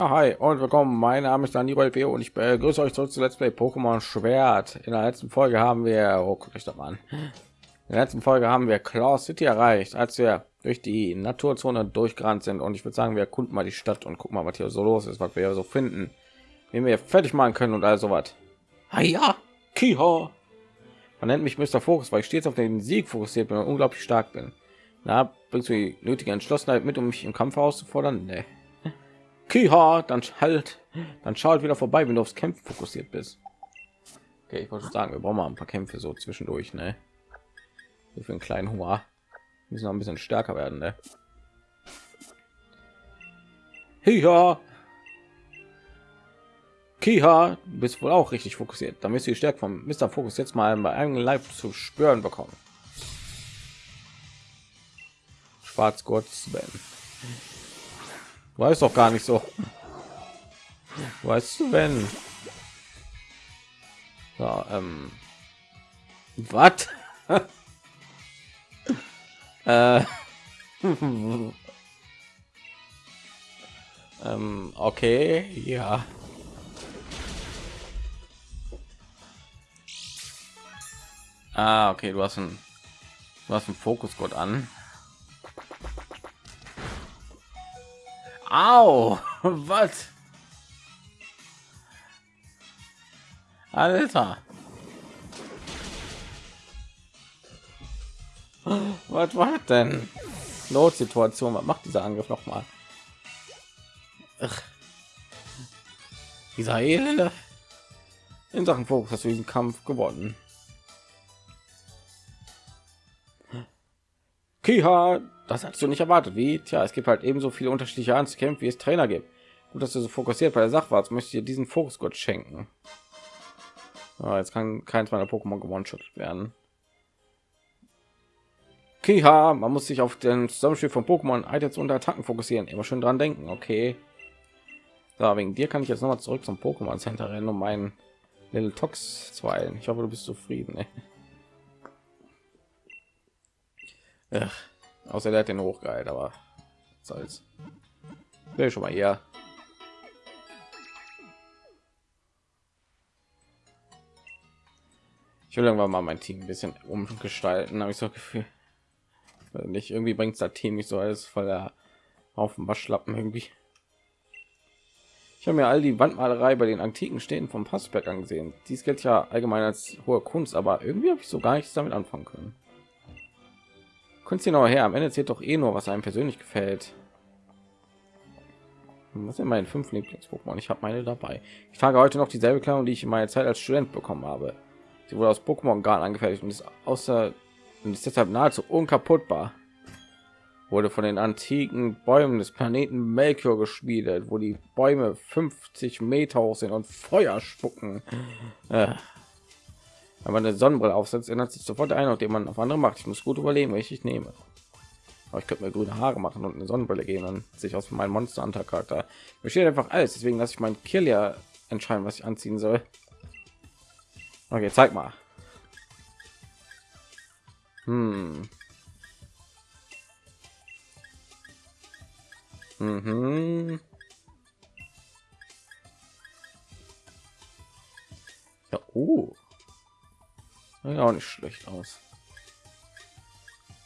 Hi und willkommen. Mein Name ist Dani P. und ich begrüße euch zurück zu Let's Play Pokémon Schwert. In der letzten Folge haben wir, oh, guck ich doch an. In der letzten Folge haben wir Claw City erreicht, als wir durch die Naturzone durchgerannt sind. Und ich würde sagen, wir erkunden mal die Stadt und gucken mal, was hier so los ist, was wir hier so finden, wie wir fertig machen können und all so was. Ja, Kiha. Man nennt mich Mr. Fokus, weil ich stets auf den Sieg fokussiert bin und unglaublich stark bin. Na, bringst du die nötige Entschlossenheit mit, um mich im Kampf herauszufordern? Nee. Kiha, dann halt, dann schaut wieder vorbei, wenn du aufs Kämpfen fokussiert bist. Okay, ich wollte sagen, wir brauchen mal ein paar Kämpfe so zwischendurch, ne? Für einen kleinen. Wir müssen noch ein bisschen stärker werden, ne? Kiha. Kiha, du bist wohl auch richtig fokussiert. Da müsst ihr die Stärke vom Mr. Fokus jetzt mal bei einem Leib zu spüren bekommen. Schwarzgurt Sven. Weiß doch gar nicht so. Weißt du, wenn? Ja, ähm. Was? äh. ähm, okay, ja. Ah, okay, du hast ein du hast einen Fokusgott an. Au, was? Alter. Was war denn? Notsituation. Was macht dieser Angriff noch mal? Ach. Dieser Elende. In Sachen Fokus hast du diesen Kampf gewonnen. Kiha, das hast du nicht erwartet. Wie? Tja, es gibt halt ebenso viele unterschiedliche Art zu kämpfen, wie es Trainer gibt. Gut, dass du so fokussiert bei der Sache warst. Möchte dir diesen Fokus Gott schenken. Oh, jetzt kann keins meiner Pokémon gewonnen werden. Kiha, man muss sich auf den Zusammenspiel von Pokémon Items und Attacken fokussieren. Immer schön dran denken, okay. So, wegen dir kann ich jetzt noch mal zurück zum Pokémon Center rennen, um meinen Little Tox zu. Ich hoffe, du bist zufrieden. Ey. Ach, außer der hat den hochgeheilt, aber soll's. Will schon mal hier. Ich will irgendwann mal mein Team ein bisschen umgestalten, habe ich so Gefühl. Nicht irgendwie bringt das Team nicht so alles voller Haufen Waschlappen irgendwie. Ich habe mir all die Wandmalerei bei den antiken Städten vom Passberg angesehen. Dies gilt ja allgemein als hohe Kunst, aber irgendwie habe ich so gar nichts damit anfangen können. Kunst noch her. Am Ende zählt doch eh nur, was einem persönlich gefällt. Was sind meine fünf Lieblings-Pokémon? Ich habe meine dabei. Ich trage heute noch dieselbe Kleidung, die ich in meiner Zeit als Student bekommen habe. Sie wurde aus Pokémon Garn angefertigt und ist außer und ist deshalb nahezu unkaputtbar. Wurde von den antiken Bäumen des Planeten Melchior geschmiedet, wo die Bäume 50 Meter hoch sind und Feuer spucken. Äh. Wenn man eine Sonnenbrille aufsetzt, ändert sich sofort ein, den man auf andere macht. Ich muss gut überlegen, welche ich nehme. Aber ich könnte mir grüne Haare machen und eine Sonnenbrille gehen und sich aus meinem Monster Hunter Charakter besteht einfach alles. Deswegen lasse ich meinen Kill ja entscheiden, was ich anziehen soll. Okay, zeig mal. Hm. Mhm. Ja, oh. Ja, auch nicht schlecht aus.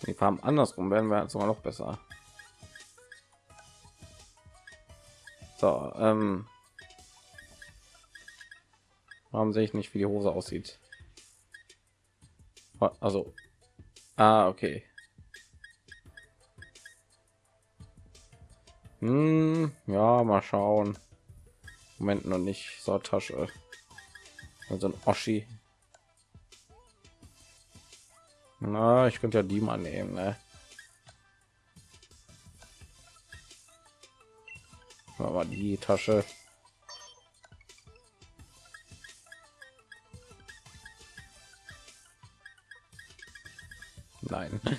Die Farben andersrum werden wir sogar noch besser. So, ähm, warum sehe ich nicht, wie die Hose aussieht? Also, ah, okay. Hm, ja, mal schauen. Moment noch nicht so Tasche. Also ein Oschi. Na, ich könnte ja die mal nehmen, ne? Aber die Tasche. Nein.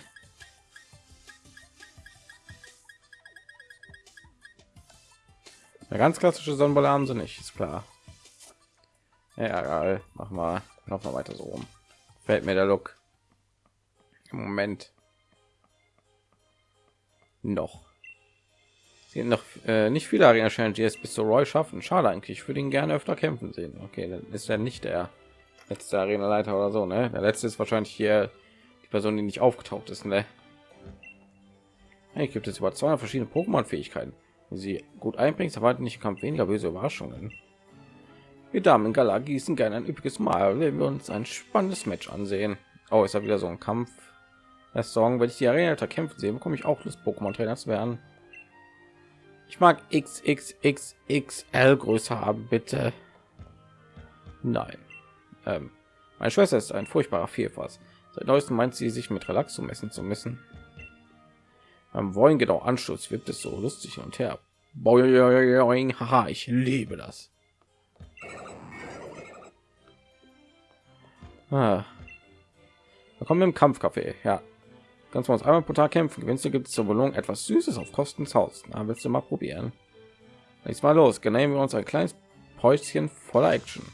Eine ganz klassische Sonnenbrille haben sie nicht, ist klar. Ja, egal. Mach mal noch mal weiter so rum. Fällt mir der Look. Moment noch. sind noch äh, nicht viele Arena Challenges bis zu Roy schaffen. Schade eigentlich. Ich würde ihn gerne öfter kämpfen sehen. Okay, dann ist er nicht der letzte Arena Leiter oder so. Ne? Der letzte ist wahrscheinlich hier die Person, die nicht aufgetaucht ist. Ne? Hey, gibt es über 200 verschiedene Pokémon-Fähigkeiten. Wenn sie gut einbringst, erwarten nicht Kampf weniger böse Überraschungen. Wir Damen in Gala gießen gerne ein üppiges Mal, wenn wir uns ein spannendes Match ansehen. Oh, ist ja wieder so ein Kampf. Das Song, wenn ich die Arena kämpfen sehe, bekomme ich auch Lust, Pokémon-Trainer zu werden. Ich mag XXXXL größer haben, bitte. Nein. Ähm, meine Schwester ist ein furchtbarer Vielfass. Seit neuestem meint sie, sich mit Relax zu messen zu müssen. Beim Wollen genau Anschluss wirkt es so lustig und her. Boing, haha, ich liebe das. Ah. Da kommen im Kampfcafé. Ja, Kannst du uns einmal pro Tag kämpfen. Gewinnst du gibt es zur Belohnung etwas Süßes auf Kosten Haus. Da willst du mal probieren. Nächstes Mal los. Nehmen wir uns ein kleines Päuschen voller Action.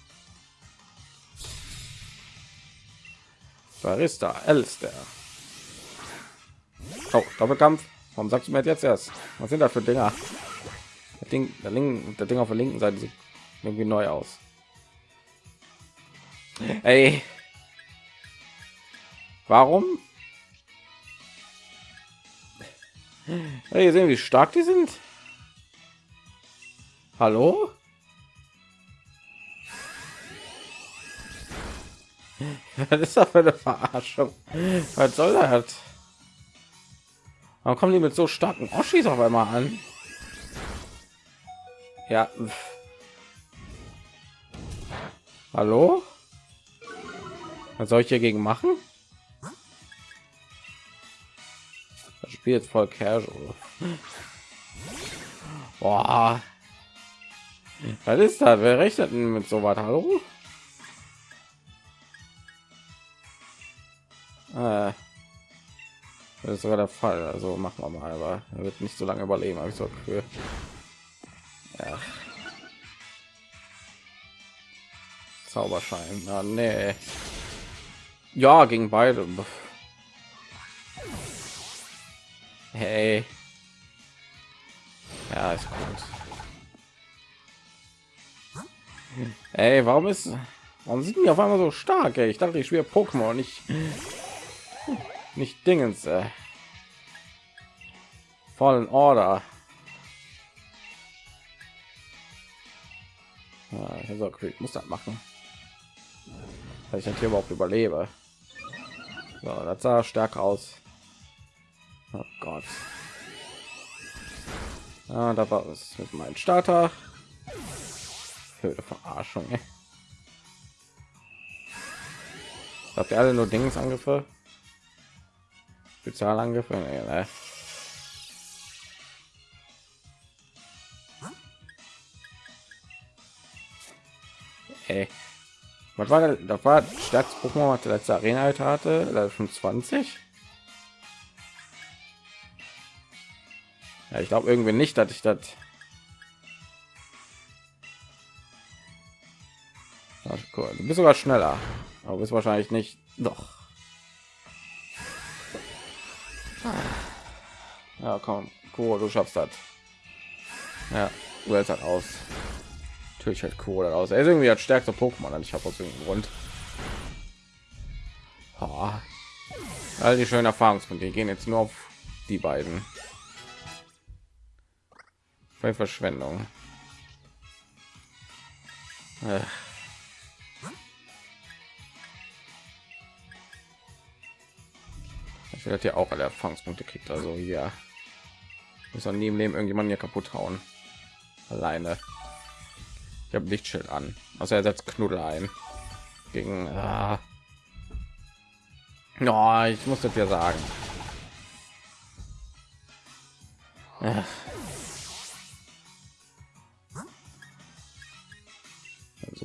Barista, Elster. Oh, Doppelkampf. Warum sagst du mir jetzt erst? Was sind das für Dinger? Der Ding, der, Link, der Ding auf der linken Seite sieht irgendwie neu aus. Ey. Warum Hey, sehen, wie stark die sind. Hallo? Was ist das für eine Verarschung? Was soll das? Warum kommen die mit so starken Oschis auf einmal an? Ja. Hallo? Was soll ich hier gegen machen? Spiel jetzt voll casual. Boah. Was ist das? Wer rechnet denn mit so was? Hallo? Äh, das ist sogar der Fall. Also machen wir mal, aber er wird nicht so lange überleben, habe ich so für. Ja. Zauberschein. Ah, nee. Ja, gegen beide. Hey. Ja, ist gut. Ey, warum ist warum sind die auf einmal so stark? Ey? Ich dachte, ich spiele Pokémon nicht nicht Dingens. Äh. Fallen Order. Ja, ich so, okay, muss das machen. Weil ich hier überhaupt überlebe. So, das sah stark aus. Oh Gott. Ah, da war es mit meinem Starter. Höhle Verarschung. Ey. Habt ihr alle nur Dingsangriffe? Spezialangriffe? Nee, ne? Hey. Was war das? Das war stärkstes Pokémon, was der letzte Arena hatte, Level 25. Ja, ich glaube irgendwie nicht, dass ich das. Cool. Du bist sogar schneller, aber bist wahrscheinlich nicht. Doch. Ja, komm, cool, du schaffst das. Ja, du hältst halt aus. Natürlich halt cool aus. Er ist irgendwie das stärkste Pokémon, ich habe aus irgendeinem Grund. All die schönen Erfahrungspunkte gehen jetzt nur auf die beiden. Bei Verschwendung. Ich werde ja auch alle Erfahrungspunkte kriegt, also ja. Muss nie im Leben irgendjemand hier kaputt hauen. Alleine. Ich habe Lichtschild an. Also er setzt Knuddel ein. Gegen. Ah. Oh, ich muss das ja sagen. Ach.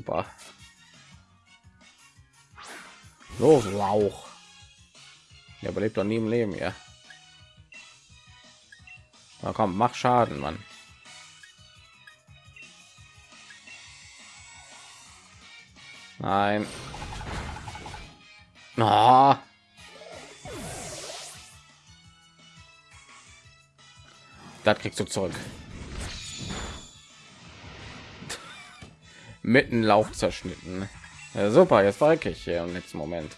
Super. Los lauch er überlebt doch nie im leben ja. Na komm mach schaden mann. Nein. Oh. das kriegst du zurück mitten Lauf zerschnitten. Ja, super, jetzt war ich hier im letzten Moment.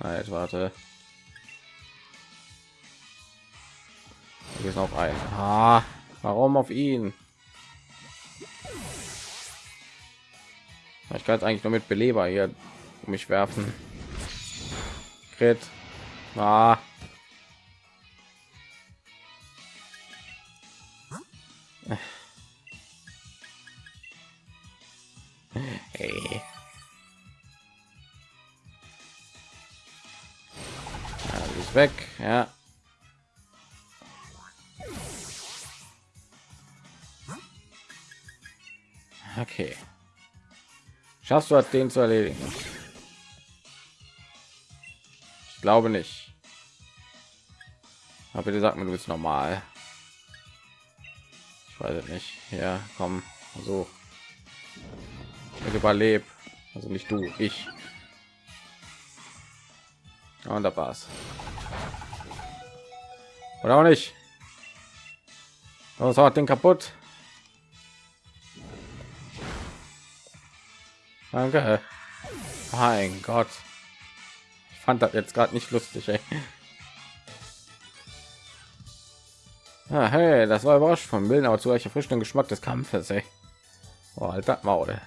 Halt, warte. Hier ist noch ein. Ah, warum auf ihn? Ich kann eigentlich nur mit Beleber hier um mich werfen. Crit. Ah. Hey. Ja, ist weg, ja. Okay. Schaffst du den zu erledigen? Glaube nicht. Aber bitte sag mir, du bist normal. Ich weiß es nicht. Ja, komm, so. Ich überleb. Also nicht du, ich. Und da war's. Oder auch nicht. Was hat den kaputt? Danke. Mein Gott. Fand das jetzt gerade nicht lustig, ey. Ah, hey, das war überrascht vom Willen, aber zu welcher frischen Geschmack des Kampfes, ey. Oh, alter Maul.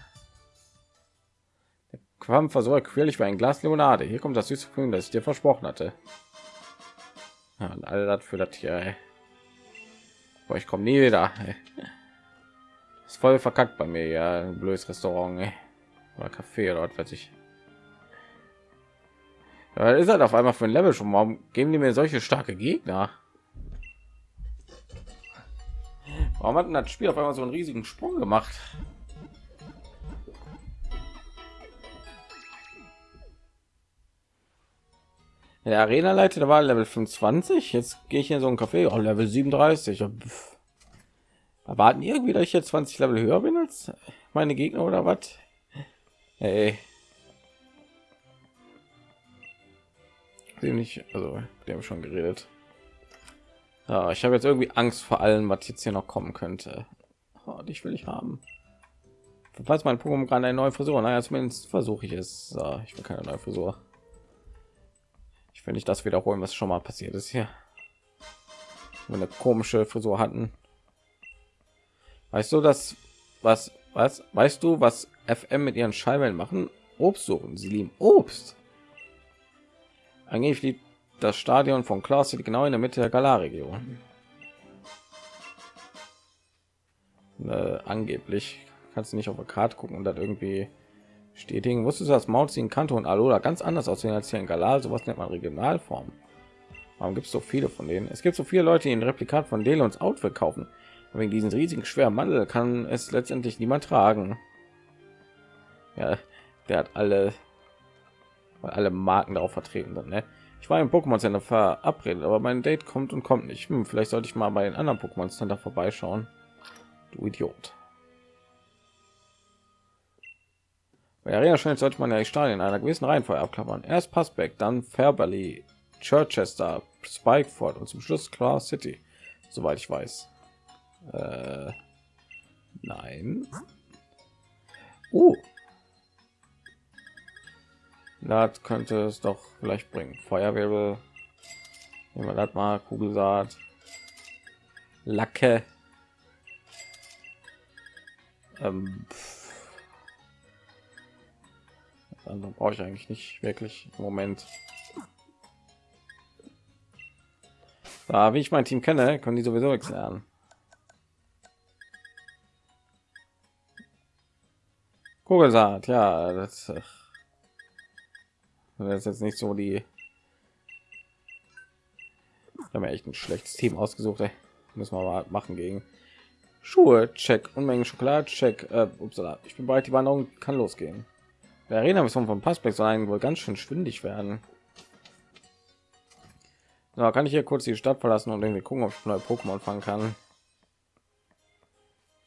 Der Kampf war so quirlig wie ein Glas Limonade. Hier kommt das süße Gefühl, das ich dir versprochen hatte. Ja, und all das für das hier, ey. Boah, ich komme nie wieder. Ey. Ist voll verkackt bei mir, ja, ein blödes Restaurant, ey oder Kaffee oder was weiß ich. Ja, ist halt auf einmal für ein Level schon. Warum geben die mir solche starke Gegner? Warum hat denn das Spiel auf einmal so einen riesigen Sprung gemacht? Der Arena Leiter der war Level 25. Jetzt gehe ich in so ein Café, oh, Level 37. Erwarten irgendwie, dass ich jetzt 20 Level höher bin als meine Gegner oder was? Hey. Nicht, also wir haben schon geredet. Ja, ich habe jetzt irgendwie Angst vor allem, was jetzt hier noch kommen könnte. Oh, dich will ich haben. Falls mein Pokémon gerade eine neue Frisur, naja, zumindest versuche ich es. So, ich will keine neue Frisur. Ich will nicht das wiederholen, was schon mal passiert ist hier. Eine komische Frisur hatten. Weißt du, das was was weißt du, was FM mit ihren Schallwellen machen? Obst suchen. Sie lieben Obst. Angeblich liegt das Stadion von Klaus genau in der Mitte der Galar-Region. Äh, angeblich kannst du nicht auf der Karte gucken und dann irgendwie stetigen. Wusstest du, dass Mauzi, Kanto und Alola ganz anders aussehen als hier in Galar? Sowas nennt man Regionalform. Warum gibt es so viele von denen? Es gibt so viele Leute, die ein Replikat von Delons Outfit kaufen. Wegen diesen riesigen schweren Mandel kann es letztendlich niemand tragen. Ja, der hat alle, alle Marken darauf vertreten sind. Ne? Ich war im Pokémon Center verabredet, aber mein Date kommt und kommt nicht. Hm, vielleicht sollte ich mal bei den anderen Pokémon Center vorbeischauen. Du Idiot. Bei Arena schnell sollte man ja die Stadien in einer gewissen Reihenfolge abklappern. Erst Passback, dann Fairberley, Chichester, Spikeford und zum Schluss Claw City, soweit ich weiß. Äh, nein. Uh. Das könnte es doch vielleicht bringen. Feuerwirbel. Nehmen wir das mal. Kugelsaat. Lacke. Ähm, andere brauche ich eigentlich nicht wirklich im Moment. Da, wie ich mein Team kenne, können die sowieso nichts lernen. Kugelsaat, ja, das, das ist jetzt nicht so die. haben ja echt ein schlechtes Team ausgesucht. Ey. Müssen wir mal machen gegen Schuhe. Check Unmengen Schokolade. Check. Äh, upsala. Ich bin bereit. Die Wanderung kann losgehen. Der Arena Mission von Passback eigentlich wohl ganz schön schwindig werden. So, kann ich hier kurz die Stadt verlassen und irgendwie gucken, ob ich neue Pokémon fangen kann.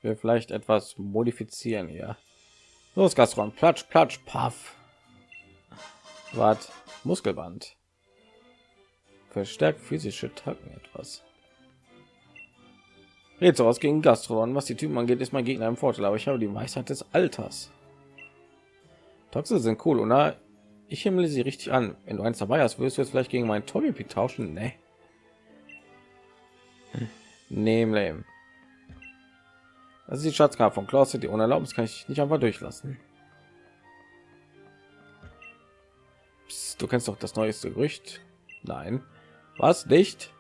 Wir vielleicht etwas modifizieren hier. Los, Gastron, platsch, platsch, paff. Was? Muskelband. Verstärkt physische Tacken etwas. Rätsel aus gegen Gastron. Was die Typen angeht, ist mein Gegner im Vorteil, aber ich habe die Weisheit des Alters. Toxe sind cool, oder? Ich himmle sie richtig an. Wenn du eins dabei hast, wirst du jetzt vielleicht gegen meinen Togepi tauschen? Nee. Nehm lame. Das ist die Schatzkarte von Klaus die ohne Erlaubnis kann ich nicht einfach durchlassen. Du kennst doch das neueste Gerücht. Nein, was nicht?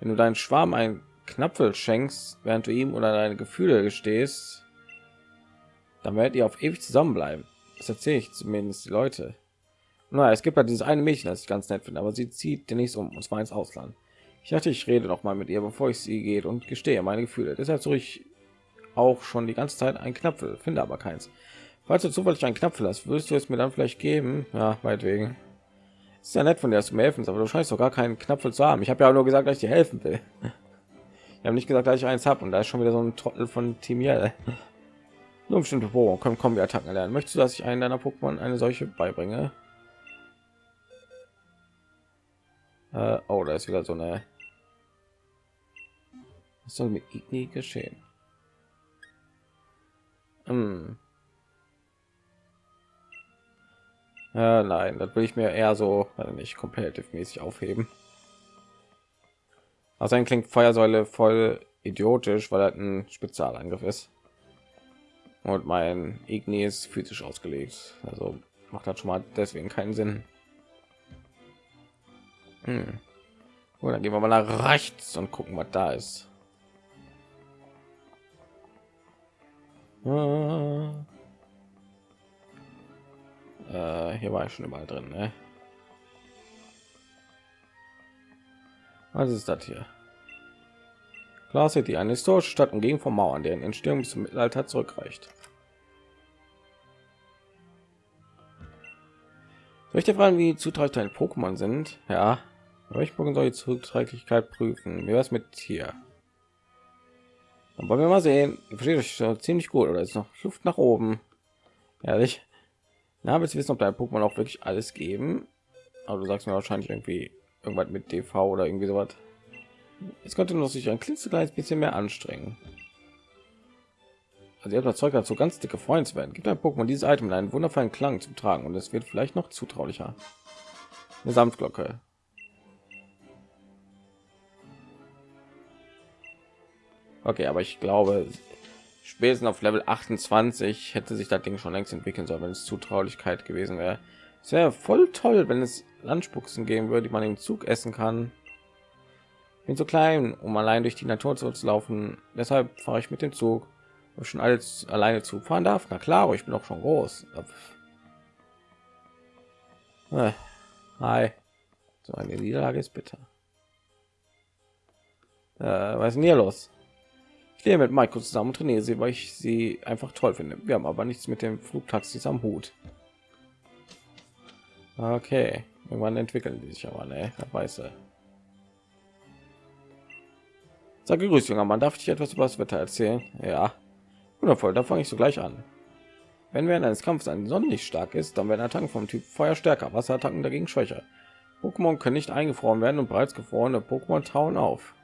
Wenn du deinen Schwarm ein Knapfel schenkst, während du ihm oder deine Gefühle gestehst, dann werdet ihr auf ewig zusammenbleiben. Das erzähle ich zumindest die Leute. Na, es gibt ja dieses eine Mädchen, das ich ganz nett finde, aber sie zieht demnächst um und zwar ins Ausland. Ich dachte, ich rede noch mal mit ihr, bevor ich sie geht und gestehe meine Gefühle. Deshalb suche ich auch schon die ganze Zeit ein Knapfel, finde aber keins. Falls du zufällig einen Knapfel hast, würdest du es mir dann vielleicht geben? Ja, wegen. Ist ja nett von dir, dass du mir helfen, aber du scheinst doch gar keinen Knapfel zu haben. Ich habe ja nur gesagt, dass ich dir helfen will. Ich habe nicht gesagt, dass ich eins habe und da ist schon wieder so ein Trottel von Timiel. Nur bestimmte Pokémon können wir Attacken lernen. Möchtest du, dass ich einen deiner Pokémon eine solche beibringe? Äh, oh, da ist wieder so eine. Was soll mit Igni geschehen? Hm. Ja, nein, das will ich mir eher so nicht competitive mäßig aufheben. Ein klingt Feuersäule voll idiotisch, weil er ein Spezialangriff ist. Und mein Igni ist physisch ausgelegt. Also macht das schon mal deswegen keinen Sinn. Hm. Gut, dann gehen wir mal nach rechts und gucken, was da ist. Ah. Äh, hier war ich schon überall drin. Ne? Was ist das hier? Klar City, eine historische Stadt umgeben von Mauern, deren Entstehung bis zum Mittelalter zurückreicht. Soll ich dir fragen, wie zuträglich deine Pokémon sind? Ja, ich Pokémon soll die Zuträglichkeit prüfen. Wie was mit hier? Dann wollen wir mal sehen. Ihr versteht euch ziemlich gut oder ist noch Luft nach oben? Ehrlich? Na, willst du wissen, ob dein Pokémon auch wirklich alles geben? Aber du sagst mir wahrscheinlich irgendwie irgendwas mit DV oder irgendwie sowas. Es könnte noch sich ein klitzekleines bisschen mehr anstrengen. Also ihr habt das Zeug dazu, ganz dicke Freunde zu werden. Gibt ein Pokémon dieses Item in einen wundervollen Klang zu tragen und es wird vielleicht noch zutraulicher. Eine Samtglocke. Okay, aber ich glaube, spätestens auf Level 28 hätte sich das Ding schon längst entwickeln sollen, wenn es Zutraulichkeit gewesen wäre. Es wäre voll toll, wenn es Landspuchsen geben würde, die man im Zug essen kann. Bin so klein, um allein durch die Natur zu laufen. Deshalb fahre ich mit dem Zug. Ob ich schon alles alleine Zug fahren darf? Na klar, ich bin auch schon groß. Äh, hi. So eine Niederlage ist bitter. Äh, was ist denn hier los? Gehe mit Michael zusammen und trainiere sie, weil ich sie einfach toll finde. Wir haben aber nichts mit dem Flugtaxis am Hut. Okay, irgendwann entwickeln die sich aber, ne? Weiß er. Sag grüß, junger Mann. Darf ich etwas über das Wetter erzählen? Ja, wundervoll. Da fange ich so gleich an. Wenn während eines Kampfes ein Sonnenlicht stark ist, dann werden Attacken vom Typ Feuer stärker, Wasserattacken dagegen schwächer. Pokémon können nicht eingefroren werden und bereits gefrorene Pokémon tauen auf.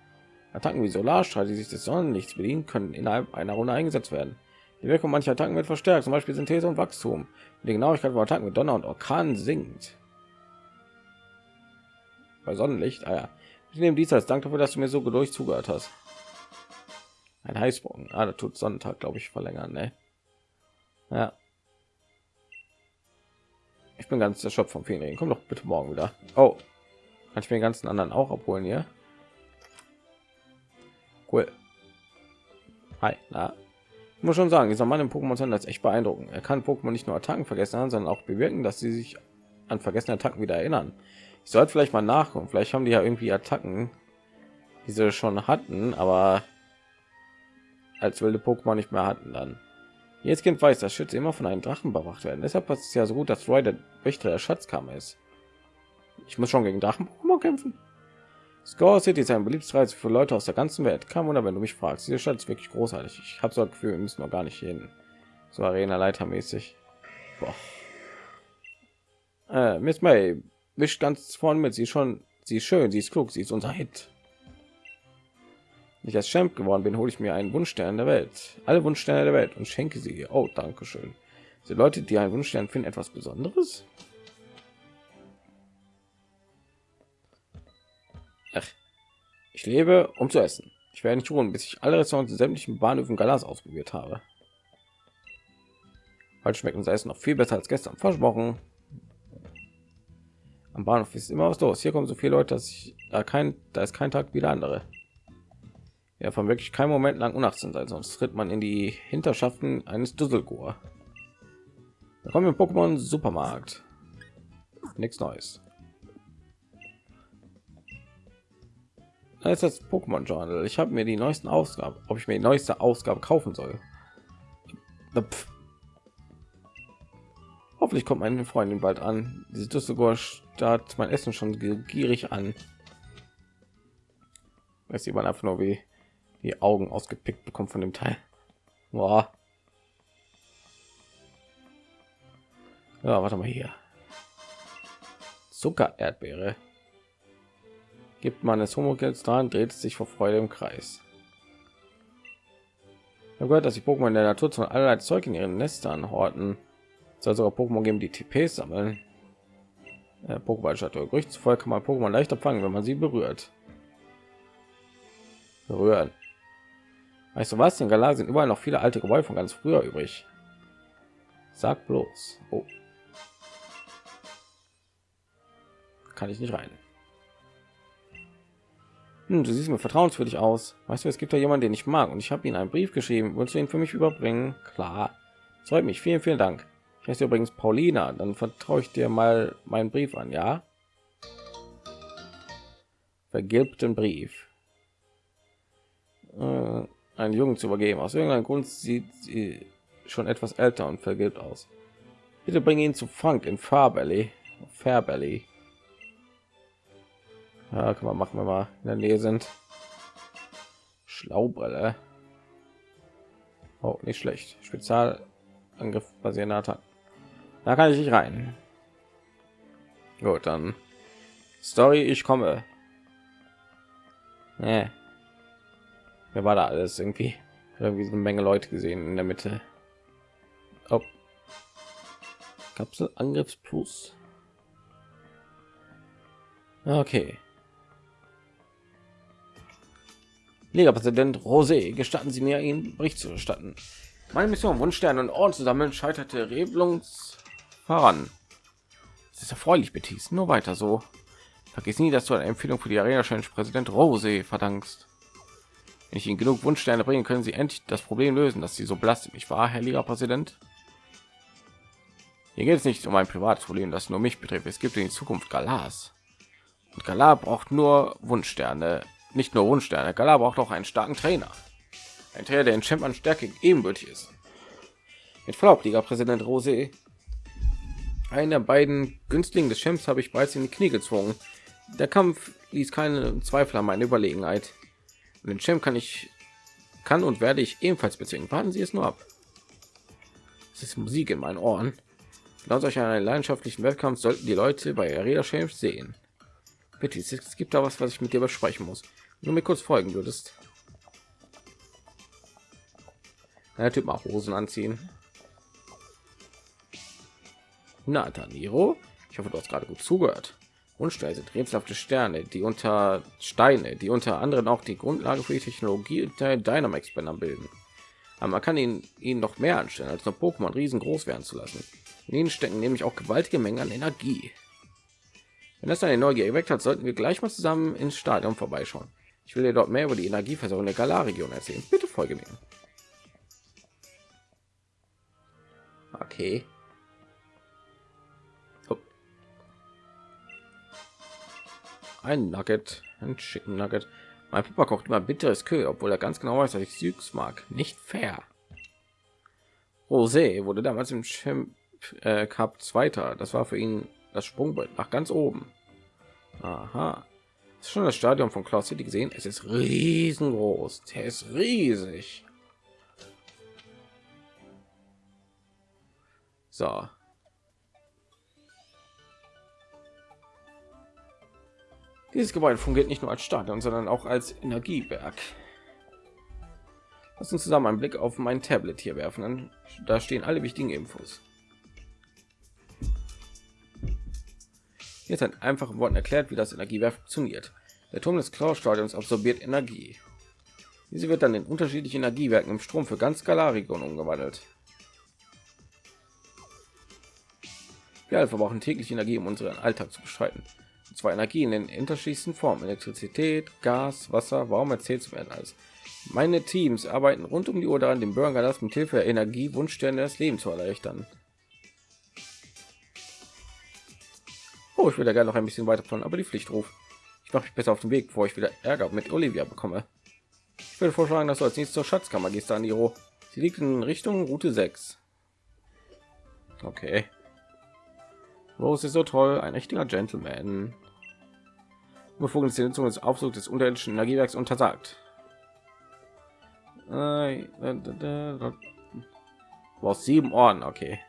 Attacken wie Solarstrahl, die sich des Sonnenlichts bedienen, können innerhalb einer Runde eingesetzt werden. Die Wirkung mancher Attacken wird verstärkt, zum Beispiel Synthese und Wachstum. Die Genauigkeit von Attacken mit Donner und Orkan sinkt. Bei Sonnenlicht, ah ja. Ich nehme dies als Dank dafür, dass du mir so geduldig zugehört hast. Ein Heißbogen. Ah, da tut Sonnentag, glaube ich, verlängern, ne? Ja. Ich bin ganz erschöpft vom Ferien. Komm doch bitte morgen wieder. Oh, kann ich mir den ganzen anderen auch abholen hier? Cool. Hi, na, muss schon sagen, dieser Mann im Pokémon Center ist echt beeindruckend. Er kann Pokémon nicht nur Attacken vergessen haben, sondern auch bewirken, dass sie sich an vergessene Attacken wieder erinnern. Ich sollte vielleicht mal nachgucken. Vielleicht haben die ja irgendwie Attacken, die sie schon hatten, aber als wilde Pokémon nicht mehr hatten dann. Jetzt Kind weiß, dass Schütze immer von einem Drachen bewacht werden. Deshalb passt es ja so gut, dass Roy der Wächter der Schatzkammer ist. Ich muss schon gegen Drachen-Pokémon kämpfen. Score City ist ein beliebtes Reiz für Leute aus der ganzen Welt. Kein Wunder, wenn du mich fragst. Diese Stadt ist wirklich großartig. Ich habe so ein Gefühl, wir müssen noch gar nicht hin. So Arena Leiter mäßig. Äh, Miss May, wischt ganz vorne mit. Sie ist schon, sie ist schön, sie ist klug, sie ist unser Hit. Ich als Champ geworden bin, hole ich mir einen Wunschstern der Welt, alle Wunschsterne der Welt und schenke sie ihr. Oh, danke schön. Die Leute, die einen Wunschstern finden, etwas Besonderes. Ach, ich lebe, um zu essen. Ich werde nicht ruhen, bis ich alle Restaurants in sämtlichen Bahnhöfen Galas ausprobiert habe. Heute schmeckt unser Essen noch viel besser als gestern versprochen. Am Bahnhof ist immer was los. Hier kommen so viele Leute, dass ich da kein, da ist kein Tag wie der andere. Ja, von wirklich kein Moment lang unachtsam sein, sonst tritt man in die Hinterschaften eines Düsselgor. Da kommen wir im Pokémon Supermarkt. Nichts Neues. Ist das Pokémon Journal. Ich habe mir die neuesten Ausgaben, ob ich mir die neueste Ausgabe kaufen soll. Pff. Hoffentlich kommt meine Freundin bald an. Diese Düsseldorf startet mein Essen schon gierig an. Weiß jemand einfach nur wie die Augen ausgepickt bekommt von dem Teil. Boah. Ja, warte mal hier. Zucker Erdbeere. Gibt man es Homogels dran, dreht es sich vor Freude im Kreis. Ich habe gehört, dass die Pokémon in der Natur zu allerlei Zeug in ihren Nestern horten. Soll sogar Pokémon geben, die TPs sammeln. Äh, Pokéball-Statue. Gerücht zufolge kann man Pokémon leichter fangen, wenn man sie berührt. Berühren. Weißt du was? In Galar sind überall noch viele alte Gebäude von ganz früher übrig. Sag bloß. Oh. Kann ich nicht rein. Hm, du siehst mir vertrauenswürdig aus. Weißt du, es gibt da jemanden, den ich mag und ich habe ihn einen Brief geschrieben. Willst du ihn für mich überbringen? Klar. Freut mich. Vielen, vielen Dank. Ich heiße übrigens Paulina. Dann vertraue ich dir mal meinen Brief an, ja? Vergilbten Brief. Äh, einen Jungen zu übergeben. Aus irgendeinem Grund sieht sie schon etwas älter und vergilbt aus. Bitte bringe ihn zu Frank in Farbelly. Fairbelly. Ja, kann man machen, wenn wir in der Nähe sind. Schlaubrille. Oh, nicht schlecht. Spezialangriff basierender Attacken. Da kann ich nicht rein. Gut, dann Story, ich komme. Nee. Wer war da alles irgendwie? Irgendwie so eine Menge Leute gesehen in der Mitte. Oh. Kapsel Angriffs Plus. Okay. Liga-Präsident Rosé, gestatten Sie mir, Ihnen Bericht zu erstatten. Meine Mission, Wunschsterne und Orden zu sammeln, scheiterte regelungs voran. Es ist erfreulich, Betis. Nur weiter so. Vergiss nie, dass du eine Empfehlung für die Arena Challenge Präsident Rosé verdankst. Wenn ich Ihnen genug Wunschsterne bringen, können Sie endlich das Problem lösen, dass Sie so belastet mich war, Herr Liga-Präsident. Hier geht es nicht um ein privates Problem, das nur mich betrifft. Es gibt in Zukunft Galas. Und Galar braucht nur Wunschsterne, nicht nur Wunschsterne. Galar braucht auch einen starken Trainer. Ein Trainer, der in Champ an Stärke ebenbürtig ist. Mit Verlaub, Liga-Präsident Rose. Einen der beiden Günstlingen des Champs habe ich bereits in die Knie gezwungen. Der Kampf ließ keine Zweifel an meine Überlegenheit. Und den Champ kann ich, kann und werde ich ebenfalls bezwingen. Warten Sie es nur ab. Es ist Musik in meinen Ohren. Laut euch einen leidenschaftlichen Wettkampf sollten die Leute bei Arena Champs sehen. Bitte, es gibt da was, was ich mit dir besprechen muss. Du mir kurz folgen würdest. Der Typ mal Hosen anziehen. Na, Daniro, ich hoffe, du hast gerade gut zugehört. Unsteine sind rätselhafte Sterne, die unter Steine, die unter anderem auch die Grundlage für die Technologie der Dynamax Banner bilden. Aber man kann ihnen, ihnen noch mehr anstellen, als nur Pokémon riesengroß werden zu lassen. In ihnen stecken nämlich auch gewaltige Mengen an Energie. Wenn das eine Neugier geweckt hat, sollten wir gleich mal zusammen ins Stadion vorbeischauen. Ich will dir dort mehr über die Energieversorgung der Galar-Region erzählen. Bitte folge mir. Okay. Oh. Ein Nugget, ein Chicken Nugget. Mein Papa kocht immer bitteres Kö, obwohl er ganz genau weiß, dass ich Süß mag. Nicht fair. Rosé wurde damals im Champ äh, Cup Zweiter. Das war für ihn das Sprungbrett nach ganz oben. Aha. Schon das Stadion von Cloud City gesehen? Es ist riesengroß. Der ist riesig. So. Dieses Gebäude fungiert nicht nur als Stadion, sondern auch als Energiewerk. Lass uns zusammen einen Blick auf mein Tablet hier werfen. Da stehen alle wichtigen Infos. Jetzt ein einfachen Worten erklärt, wie das Energiewerk funktioniert. Der Turm des Klaus-Stadions absorbiert Energie. Diese wird dann in unterschiedliche Energiewerken im Strom für ganz Galarregion umgewandelt. Wir alle verbrauchen täglich Energie, um unseren Alltag zu bestreiten. Und zwar Energie in den unterschiedlichsten Formen: Elektrizität, Gas, Wasser, Warum erzählt zu werden alles. Meine Teams arbeiten rund um die Uhr daran, dem Bürger das mit Hilfe der Energie Wunschsterne das Leben zu erleichtern. Oh, ich würde gerne noch ein bisschen weiter von, aber die Pflicht ruft. Ich mache mich besser auf den Weg, bevor ich wieder Ärger mit Olivia bekomme. Ich würde vorschlagen, dass du als nächstes zur Schatzkammer gehst, Aniro. Sie liegt in Richtung Route 6. Okay. Rose ist so toll, ein richtiger Gentleman. Befugnisse Nutzung des Aufsuchs des unterirdischen Energiewerks untersagt. Äh, aus sieben Orden, okay.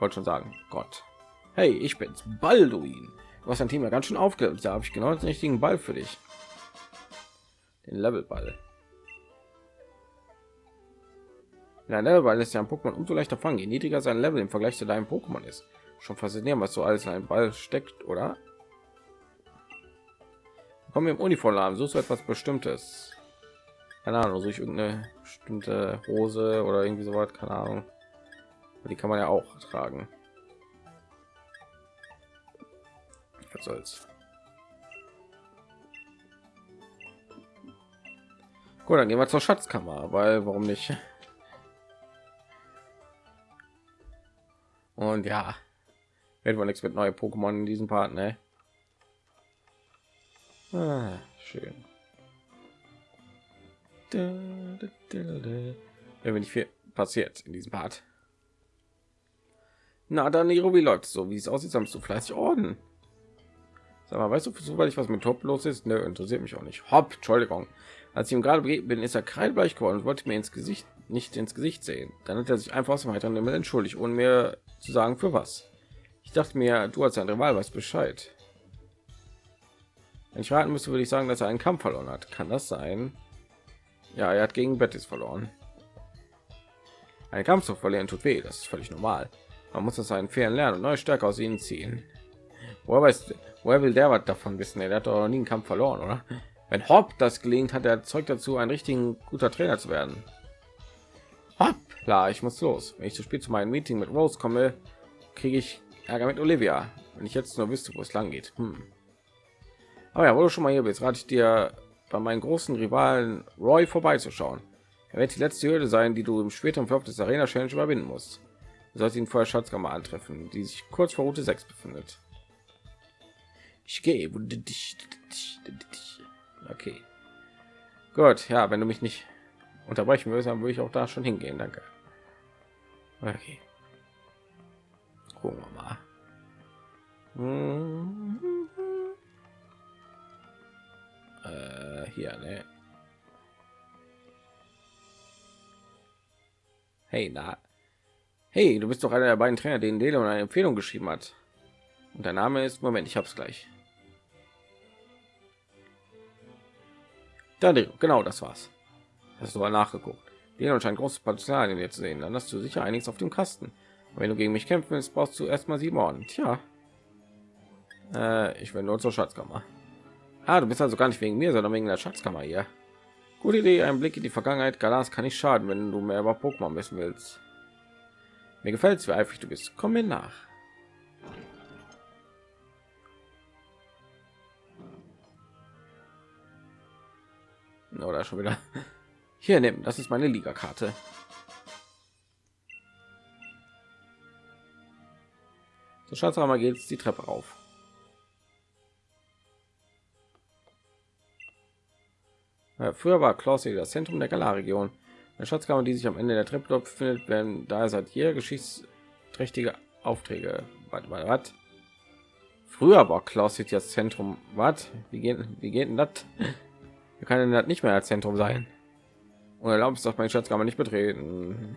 Wollte schon sagen, Gott. Hey, ich bin's, Balduin. Du hast ein Team ja ganz schön aufgehört. Da habe ich genau den richtigen Ball für dich. Den Levelball. Ja, Levelball ist ja ein Pokémon umso leichter fangen, je niedriger sein Level im Vergleich zu deinem Pokémon ist. Schon faszinierend, was so alles in einem Ball steckt, oder? Kommen wir im Uniform, suchst du etwas Bestimmtes? Keine Ahnung, so ich irgendeine bestimmte Hose oder irgendwie so was, keine Ahnung. Die kann man ja auch tragen. Was soll's. Gut, dann gehen wir zur Schatzkammer, weil warum nicht? Und ja, wird wohl nichts mit neue Pokémon in diesem Part, ne? Ah, schön. Wenn nicht viel passiert in diesem Part. Na dann, wie läuft so? Wie es aussieht, sammelst du fleißig Orden. Sag mal, weißt du zufällig, was mit Top los ist? Ne, interessiert mich auch nicht. Hopp, Entschuldigung. Als ich ihm gerade bin, ist er kreidbleich geworden und wollte mir ins Gesicht nicht ins Gesicht sehen. Dann hat er sich einfach aus dem heiteren Himmel entschuldigt, ohne mir zu sagen, für was. Ich dachte mir, du als ein Rival weißt Bescheid. Wenn ich raten müsste, würde ich sagen, dass er einen Kampf verloren hat. Kann das sein? Ja, er hat gegen Betis verloren. Ein Kampf zu verlieren tut weh, das ist völlig normal. Man muss das einen fairen lernen und neue Stärke aus ihnen ziehen. Woher weiß, woher will der was davon wissen? Er hat doch noch nie einen Kampf verloren, oder? Wenn Hopp das gelingt, hat er Zeug dazu, ein richtigen guter Trainer zu werden. Hopp, klar, ich muss los. Wenn ich zu spät zu meinem Meeting mit Rose komme, kriege ich Ärger mit Olivia. Wenn ich jetzt nur wüsste, wo es lang geht. Hm. Aber ja, wo du schon mal hier bist, rate ich dir, bei meinen großen Rivalen Roy vorbeizuschauen. Er wird die letzte Hürde sein, die du im späteren Verlauf des Arena Challenge überwinden musst. Du sollst ihn vorher Schatzkammer antreffen, die sich kurz vor Route 6 befindet. Ich gehe. Okay. Gut, ja, wenn du mich nicht unterbrechen willst, dann würde ich auch da schon hingehen. Danke. Okay. Gucken wir mal. Mhm. Äh, hier, ne? Hey, na. Hey, du bist doch einer der beiden Trainer, denen Dele eine Empfehlung geschrieben hat. Und der Name ist Moment, ich hab's gleich. Dann genau, das war's. Hast du mal nachgeguckt. Dele scheint großes Potenzial in dir zu sehen. Dann hast du sicher einiges auf dem Kasten. Aber wenn du gegen mich kämpfen willst, brauchst du erstmal sieben Orden. Tja, äh, ich will nur zur Schatzkammer. Ah, du bist also gar nicht wegen mir, sondern wegen der Schatzkammer hier. Gute Idee, ein Blick in die Vergangenheit. Galas kann nicht schaden, wenn du mehr über Pokémon wissen willst. Mir gefällt es, wie eifrig du bist. Komm mir nach. Oder schon wieder. Hier nehmen, das ist meine Liga-Karte. So Schatzhammer geht es die Treppe auf. Ja, früher war Klaus das Zentrum der Galar-Region. Eine Schatzkammer, die sich am Ende der Treppe befindet, werden da seit jeder geschichtsträchtige Aufträge. Warte mal, was? Früher war Klaus das Zentrum. Was? Wie geht, wie geht das? Wir können das nicht mehr als Zentrum sein. Und erlaubt es doch meine Schatzkammer nicht betreten.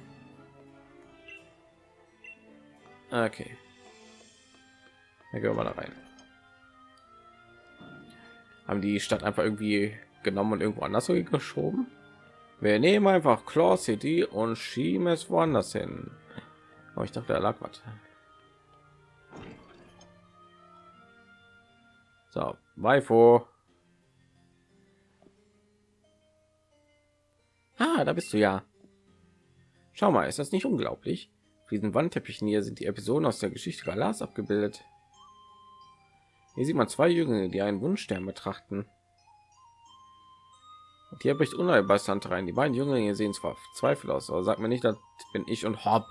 Okay. Dann gehen wir mal da rein. haben die Stadt einfach irgendwie genommen und irgendwo anders geschoben. Wir nehmen einfach Claw City und schieben es woanders hin. Oh, ich dachte, da lag was. So, Weifo. Ah, da bist du ja. Schau mal, ist das nicht unglaublich? Auf diesen Wandteppichen hier sind die Episoden aus der Geschichte Galas abgebildet. Hier sieht man zwei Jünglinge, die einen Wunschstern betrachten. Und hier bricht Unheilbestand rein. Die beiden Jünglinge sehen zwar Zweifel aus, aber sagt mir nicht, das bin ich und Hopp.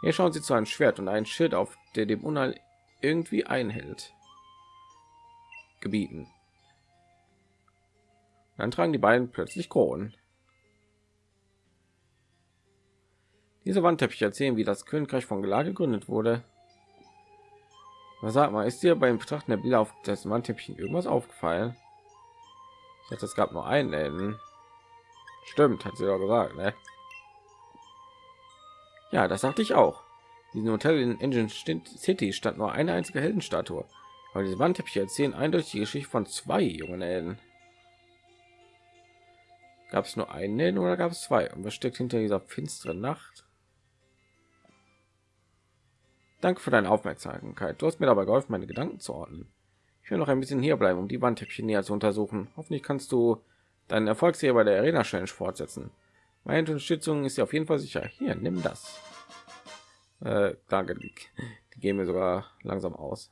Hier schauen sie zu einem Schwert und ein Schild auf, der dem Unheil irgendwie einhält. Gebieten. Dann tragen die beiden plötzlich Kronen. Diese Wandteppiche erzählen, wie das Königreich von Gelar gegründet wurde. Was sag mal, ist dir beim Betrachten der Bilder auf das Wandteppich irgendwas aufgefallen? Ich dachte, es gab nur einen Enden. Stimmt, hat sie doch gesagt, ne? Ja, das sagte ich auch. Diesen Hotel in Engine City stand nur eine einzige Heldenstatue. Aber diese Wandteppiche erzählen eindeutig die Geschichte von zwei jungen Helden. Gab es nur einen Helden oder gab es zwei? Und was steckt hinter dieser finsteren Nacht? Danke für deine Aufmerksamkeit. Du hast mir dabei geholfen, meine Gedanken zu ordnen. Ich will noch ein bisschen hier bleiben, um die Wandteppiche näher zu untersuchen. Hoffentlich kannst du deinen Erfolgsserie bei der Arena Challenge fortsetzen. Meine Unterstützung ist ja auf jeden Fall sicher. Hier, nimm das. Äh, danke, die, gehen mir sogar langsam aus.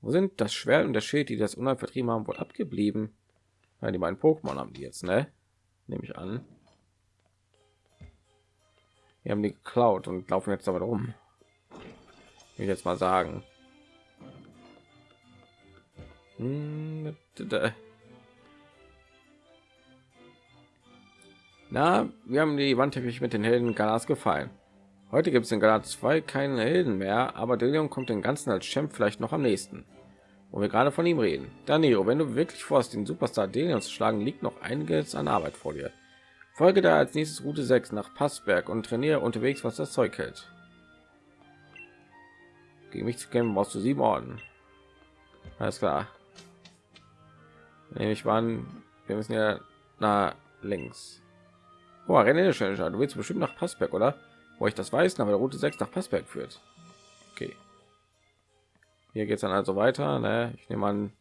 Wo sind das Schwert und der Schild, die das Unheil vertrieben haben, wohl abgeblieben? Ja, die beiden Pokémon haben die jetzt, ne? Nehme ich an. Wir haben die geklaut und laufen jetzt aber rum. Will ich jetzt mal sagen. Na, wir haben die Wandteppich mit den Helden Galas gefallen. Heute gibt es in Galat 2 keine Helden mehr, aber Delion kommt den ganzen als Champ vielleicht noch am nächsten. Wo wir gerade von ihm reden. Danilo, wenn du wirklich vorhast, den Superstar Delion zu schlagen, liegt noch einiges an Arbeit vor dir. Folge da als nächstes Route 6 nach Passberg und trainiere unterwegs, was das Zeug hält. Gegen mich zu kämpfen brauchst du sieben Orden. Alles klar. Ich war, wir müssen ja nach links. Oh, Rennen Challenger. Du willst bestimmt nach Passberg, oder? Wo ich das weiß, aber der Route 6 nach Passberg führt. Okay. Hier geht es dann also weiter. Ne? Ich nehme an,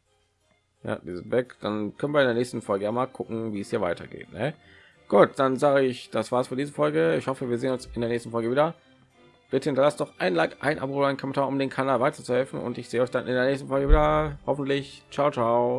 ja, diese weg. Dann können wir in der nächsten Folge ja mal gucken, wie es hier weitergeht. Ne? Gut, dann sage ich, das war's für diese Folge. Ich hoffe, wir sehen uns in der nächsten Folge wieder. Bitte hinterlasst doch ein Like, ein Abo, ein Kommentar, um den Kanal weiterzuhelfen. Und ich sehe euch dann in der nächsten Folge wieder. Hoffentlich. Ciao, ciao.